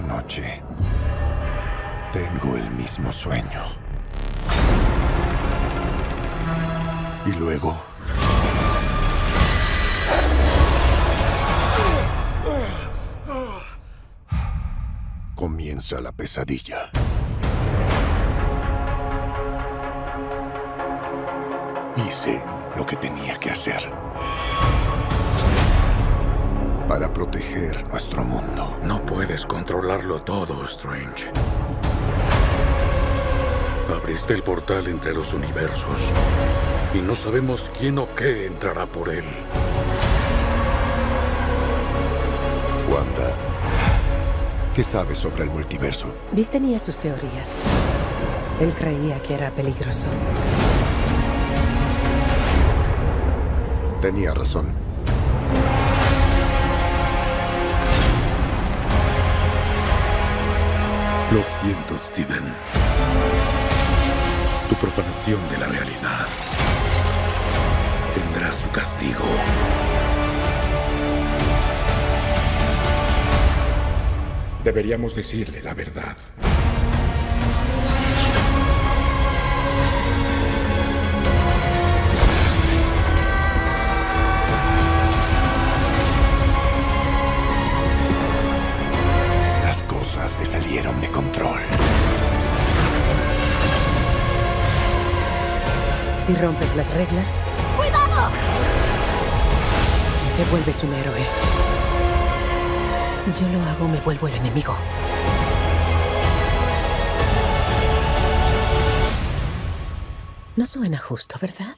Noche tengo el mismo sueño. Y luego... Comienza la pesadilla. Hice lo que tenía que hacer. Para proteger nuestro mundo. No puedes controlarlo todo, Strange. Abriste el portal entre los universos. Y no sabemos quién o qué entrará por él. Wanda, ¿qué sabes sobre el multiverso? Beast tenía sus teorías. Él creía que era peligroso. Tenía razón. Lo siento, Steven. Tu profanación de la realidad tendrá su castigo. Deberíamos decirle la verdad. Se salieron de control. Si rompes las reglas, ¡Cuidado! te vuelves un héroe. Si yo lo hago, me vuelvo el enemigo. No suena justo, ¿verdad?